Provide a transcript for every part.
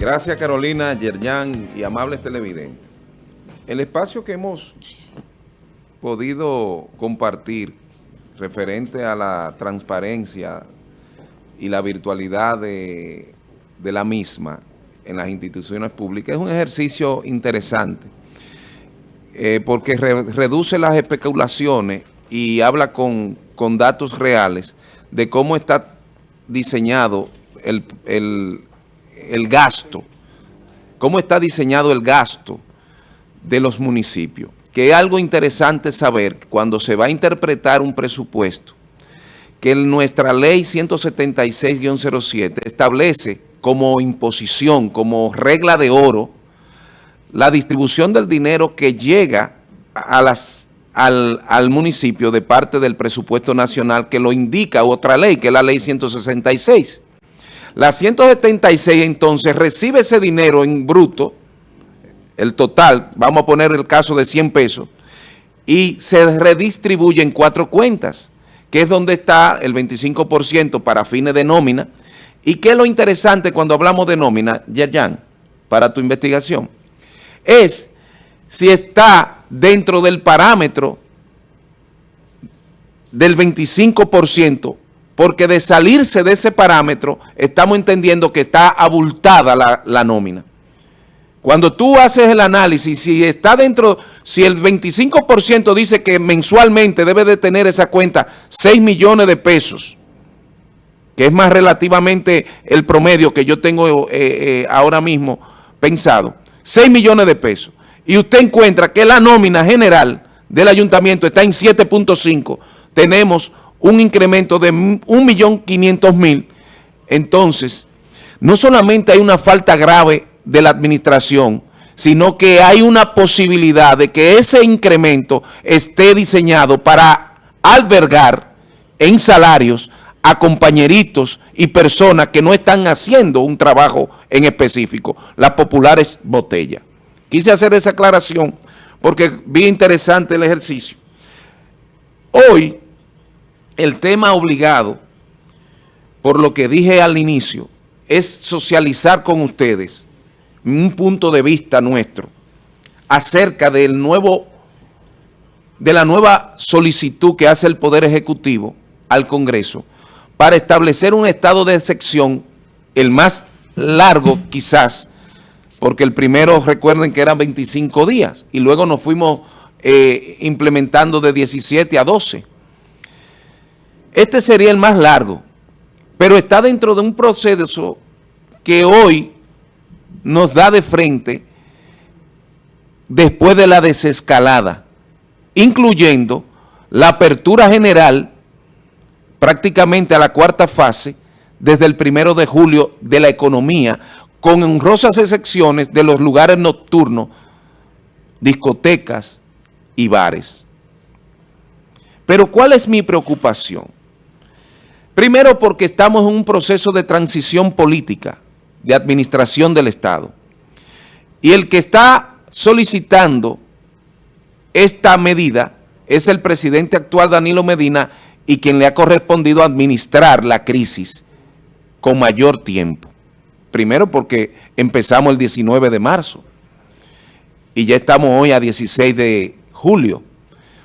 Gracias Carolina, Yerjan y amables televidentes. El espacio que hemos podido compartir referente a la transparencia y la virtualidad de, la misma en las instituciones públicas es un ejercicio interesante eh, porque reduce las especulaciones y habla con, datos reales de cómo está diseñado el gasto, cómo está diseñado el gasto de los municipios. Que es algo interesante saber cuando se va a interpretar un presupuesto, que nuestra ley 176-07 establece como imposición, como regla de oro, la distribución del dinero que llega a las, al, al, municipio de parte del presupuesto nacional que lo indica otra ley, que es la ley 166. La 176 entonces recibe ese dinero en bruto, el total, vamos a poner el caso de 100 pesos, y se redistribuye en cuatro cuentas, que es donde está el 25% para fines de nómina. ¿Y qué es lo interesante cuando hablamos de nómina, Yerjan, para tu investigación? Es si está dentro del parámetro del 25% porque de salirse de ese parámetro estamos entendiendo que está abultada la, nómina. Cuando tú haces el análisis, si está dentro, si el 25% dice que mensualmente debe de tener esa cuenta 6 millones de pesos, que es más relativamente el promedio que yo tengo eh, eh, ahora mismo pensado, 6 millones de pesos, y usted encuentra que la nómina general del ayuntamiento está en 7.5, tenemos un incremento de 1.500.000, entonces no solamente hay una falta grave de la administración, sino que hay una posibilidad de que ese incremento esté diseñado para albergar en salarios a compañeritos y personas que no están haciendo un trabajo en específico, las populares botellas. Quise hacer esa aclaración porque vi interesante el ejercicio. Hoy, el tema obligado, por lo que dije al inicio, es socializar con ustedes un punto de vista nuestro acerca del nuevo, de la nueva solicitud que hace el Poder Ejecutivo al Congreso para establecer un estado de excepción, el más largo quizás, porque el primero recuerden que eran 25 días y luego nos fuimos eh, implementando de 17 a 12. Este sería el más largo, pero está dentro de un proceso que hoy nos da de frente después de la desescalada, incluyendo la apertura general prácticamente a la cuarta fase desde el primero de julio de la economía, con honrosas excepciones de los lugares nocturnos, discotecas y bares. Pero ¿cuál es mi preocupación? Primero porque estamos en un proceso de transición política, de administración del Estado. Y el que está solicitando esta medida es el presidente actual Danilo Medina y quien le ha correspondido administrar la crisis con mayor tiempo. Primero porque empezamos el 19 de marzo y ya estamos hoy a 16 de julio,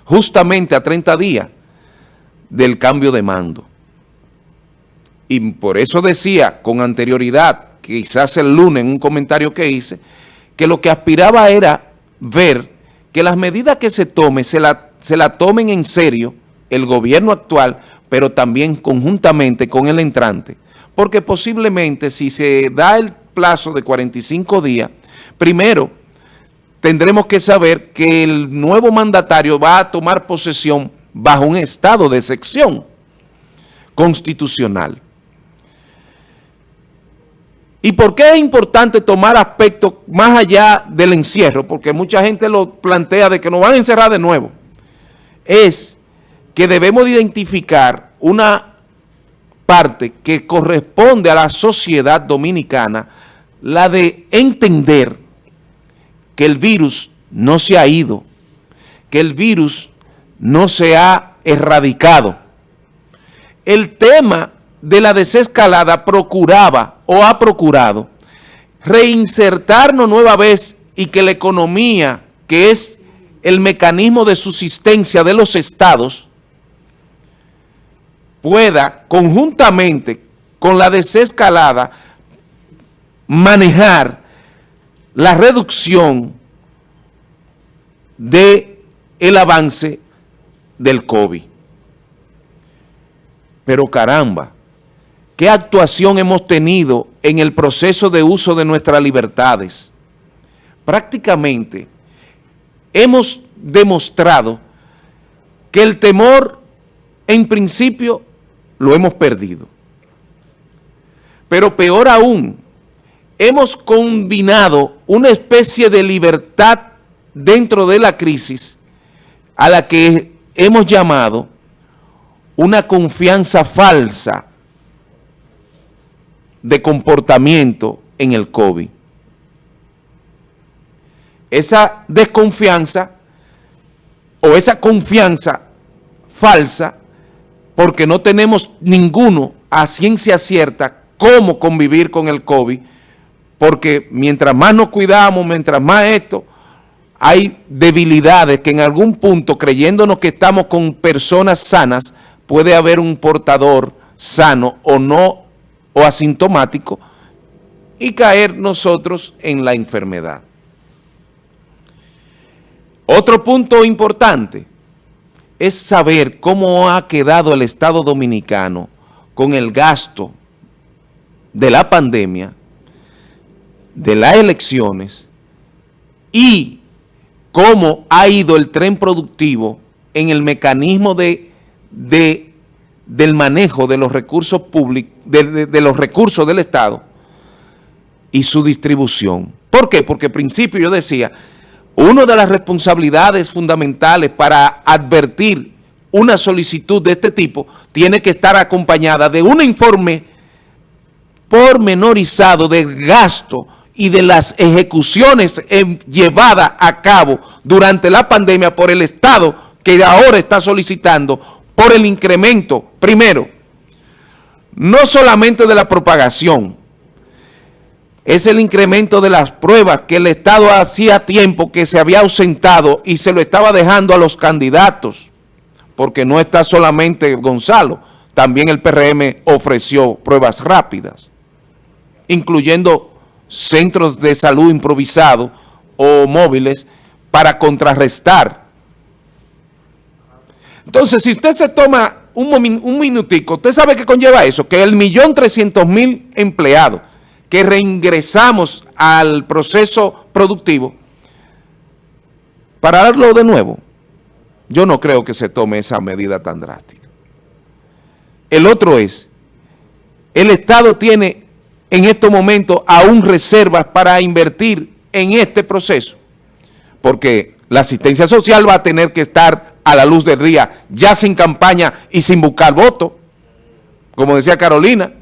justamente a 30 días del cambio de mando. Y por eso decía con anterioridad, quizás el lunes en un comentario que hice, que lo que aspiraba era ver que las medidas que se tomen, se la, se la tomen en serio el gobierno actual, pero también conjuntamente con el entrante. Porque posiblemente si se da el plazo de 45 días, primero tendremos que saber que el nuevo mandatario va a tomar posesión bajo un estado de excepción constitucional. ¿Y por qué es importante tomar aspectos más allá del encierro? Porque mucha gente lo plantea de que nos van a encerrar de nuevo. Es que debemos identificar una parte que corresponde a la sociedad dominicana, la de entender que el virus no se ha ido, que el virus no se ha erradicado. El tema de la desescalada procuraba o ha procurado reinsertarnos nueva vez y que la economía, que es el mecanismo de subsistencia de los estados, pueda conjuntamente con la desescalada manejar la reducción de el avance del COVID. Pero caramba, ¿qué actuación hemos tenido en el proceso de uso de nuestras libertades? Prácticamente hemos demostrado que el temor en principio lo hemos perdido. Pero peor aún, hemos combinado una especie de libertad dentro de la crisis a la que hemos llamado una confianza falsa de comportamiento en el COVID. Esa desconfianza o esa confianza falsa porque no tenemos ninguno a ciencia cierta cómo convivir con el COVID, porque mientras más nos cuidamos, mientras más esto, hay debilidades que en algún punto, creyéndonos que estamos con personas sanas, puede haber un portador sano o no, o asintomático, y caer nosotros en la enfermedad. Otro punto importante es saber cómo ha quedado el Estado Dominicano con el gasto de la pandemia, de las elecciones y cómo ha ido el tren productivo en el mecanismo de, del manejo de los recursos públicos, de, de los recursos del Estado y su distribución. ¿Por qué? Porque al principio yo decía, una de las responsabilidades fundamentales para advertir una solicitud de este tipo tiene que estar acompañada de un informe pormenorizado de gasto y de las ejecuciones llevadas a cabo durante la pandemia por el Estado que ahora está solicitando por el incremento, primero, no solamente de la propagación, es el incremento de las pruebas que el Estado hacía tiempo que se había ausentado y se lo estaba dejando a los candidatos, porque no está solamente Gonzalo, también el PRM ofreció pruebas rápidas, incluyendo centros de salud improvisados o móviles para contrarrestar. Entonces, si usted se toma un, un minutico, ¿usted sabe qué conlleva eso? Que el millón trescientos mil empleados que reingresamos al proceso productivo, para darlo de nuevo, yo no creo que se tome esa medida tan drástica. El otro es, el Estado tiene en estos momentos aún reservas para invertir en este proceso, porque la asistencia social va a tener que estar a la luz del día, ya sin campaña y sin buscar voto, como decía Carolina,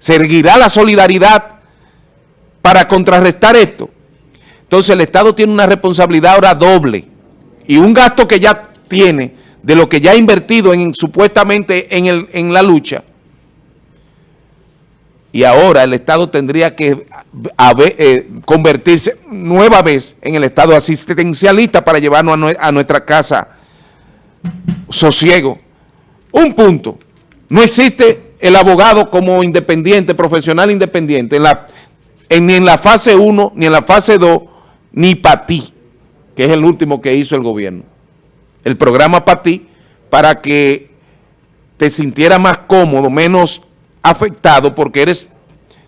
seguirá la solidaridad para contrarrestar esto. Entonces el Estado tiene una responsabilidad ahora doble y un gasto que ya tiene de lo que ya ha invertido en, supuestamente en, el, en la lucha. Y ahora el Estado tendría que eh, convertirse nueva vez en el Estado asistencialista para llevarnos a nuestra casa sosiego. Un punto, no existe el abogado como independiente, profesional independiente, en la, ni en la fase 1, ni en la fase 2, ni para ti, que es el último que hizo el gobierno. El programa para ti, para que te sintieras más cómodo, menos afectado, porque eres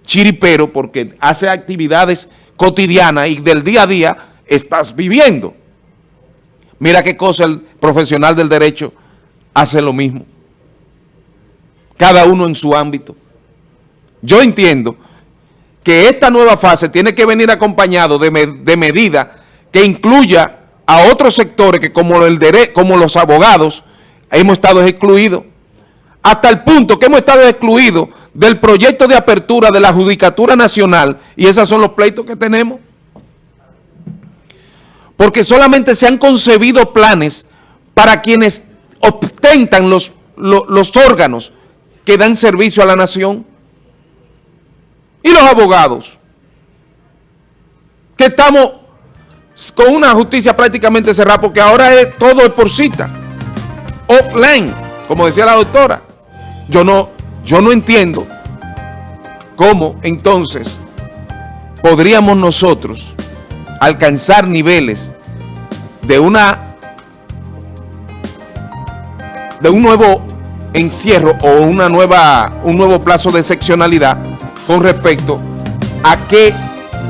chiripero, porque hace actividades cotidianas y del día a día estás viviendo. Mira qué cosa el profesional del derecho hace lo mismo cada uno en su ámbito. Yo entiendo que esta nueva fase tiene que venir acompañado de, de medidas que incluya a otros sectores que como, el como los abogados hemos estado excluidos, hasta el punto que hemos estado excluidos del proyecto de apertura de la Judicatura Nacional y esos son los pleitos que tenemos. Porque solamente se han concebido planes para quienes ostentan los, los órganos que dan servicio a la nación. Y los abogados, que estamos con una justicia prácticamente cerrada, porque ahora es todo es por cita, offline, como decía la doctora. Yo no, yo no entiendo cómo entonces podríamos nosotros alcanzar niveles de una de un nuevo encierro o una nueva, un nuevo plazo de excepcionalidad con respecto a qué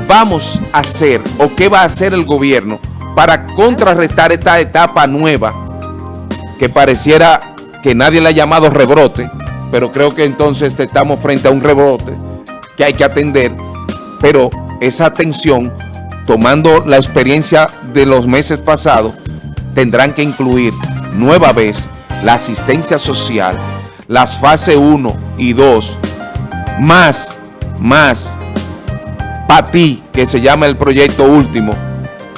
vamos a hacer o qué va a hacer el gobierno para contrarrestar esta etapa nueva que pareciera que nadie le ha llamado rebrote, pero creo que entonces estamos frente a un rebrote que hay que atender, pero esa atención, tomando la experiencia de los meses pasados, tendrán que incluir nueva vez la asistencia social, las fases 1 y 2, más, más, para ti, que se llama el proyecto último,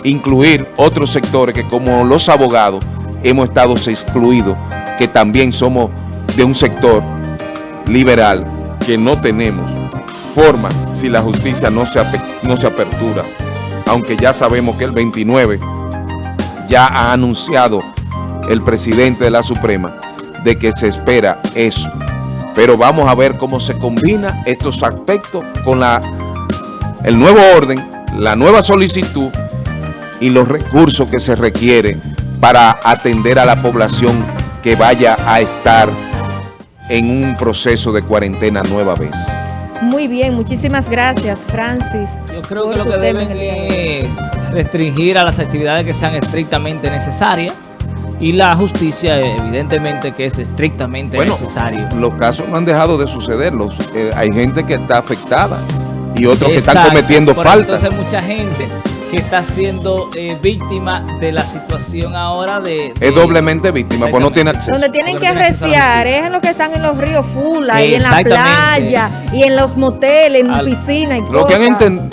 incluir otros sectores que como los abogados hemos estado excluidos, que también somos de un sector liberal, que no tenemos forma si la justicia no se, no se apertura, aunque ya sabemos que el 29 ya ha anunciado el presidente de la Suprema de que se espera eso. Pero vamos a ver cómo se combina estos aspectos con la, el nuevo orden, la nueva solicitud y los recursos que se requieren para atender a la población que vaya a estar en un proceso de cuarentena nueva vez. Muy bien, muchísimas gracias, Francis. Yo creo que lo que deben es restringir a las actividades que sean estrictamente necesarias y la justicia evidentemente que es estrictamente bueno, necesario. los casos no han dejado de suceder, los, eh, hay gente que está afectada y otros que están cometiendo faltas. Entonces hay mucha gente que está siendo eh, víctima de la situación ahora de... es doblemente víctima, pues no tiene acceso. Donde tienen que arreciar es en los que están en los ríos Fula y en la playa y en los moteles, en piscina y lo Que han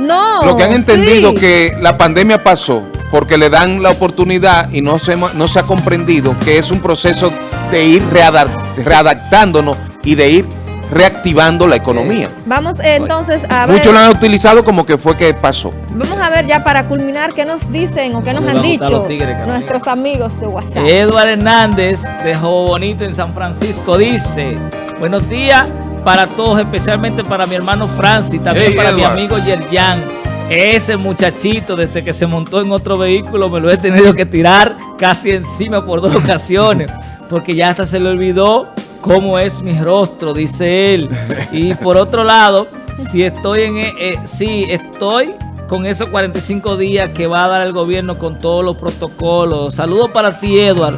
no, lo que han entendido que la pandemia pasó porque le dan la oportunidad y no se, no se ha comprendido que es un proceso de ir readaptándonos y de ir reactivando la economía. Vamos eh, entonces a ver. Muchos lo han utilizado como que fue que pasó. Vamos a ver ya para culminar qué nos dicen o qué nos han dicho nuestros amigos de WhatsApp. Eduardo Hernández de Bonito en San Francisco dice, buenos días para todos, especialmente para mi hermano Francis, también para mi amigo Yerjan ese muchachito, desde que se montó en otro vehículo, me lo he tenido que tirar casi encima por dos ocasiones, porque ya hasta se le olvidó cómo es mi rostro, dice él. Y por otro lado, si estoy en, eh, eh sí, estoy con esos 45 días que va a dar el gobierno con todos los protocolos. Saludos para ti, Edward.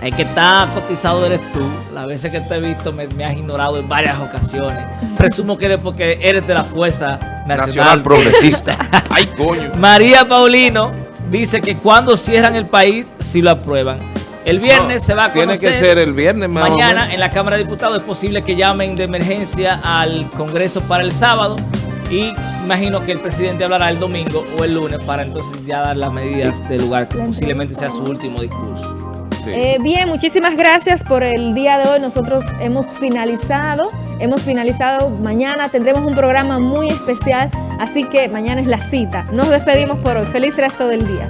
El que está cotizado eres tú. Las veces que te he visto me, has ignorado en varias ocasiones. Presumo que eres porque eres de la Fuerza Nacional, Progresista. Ay, coño. María Paulino dice que cuando cierran el país, si lo aprueban. El viernes se va a conocer. Tiene que ser el viernes. Mañana en la Cámara de Diputados es posible que llamen de emergencia al Congreso para el sábado. Y imagino que el presidente hablará el domingo o el lunes para entonces ya dar las medidas del lugar que posiblemente sea su último discurso. Eh, bien, muchísimas gracias por el día de hoy. Nosotros hemos finalizado, hemos finalizado. Mañana tendremos un programa muy especial, así que mañana es la cita. Nos despedimos por hoy. Feliz resto del día.